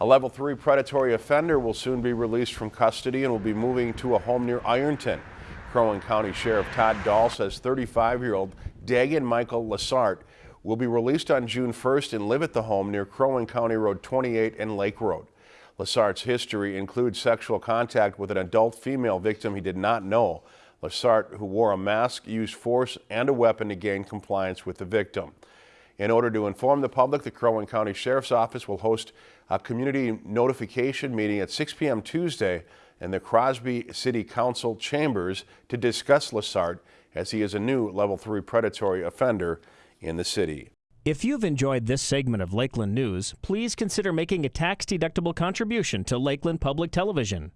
A level three predatory offender will soon be released from custody and will be moving to a home near Ironton. Crow County Sheriff Todd Dahl says 35-year-old Dagan Michael Lassart will be released on June 1st and live at the home near Crow County Road 28 and Lake Road. Lassart's history includes sexual contact with an adult female victim he did not know. Lassart, who wore a mask, used force and a weapon to gain compliance with the victim. In order to inform the public, the Crow Wing County Sheriff's Office will host a community notification meeting at 6 p.m. Tuesday in the Crosby City Council chambers to discuss Lassart as he is a new level 3 predatory offender in the city. If you've enjoyed this segment of Lakeland News, please consider making a tax-deductible contribution to Lakeland Public Television.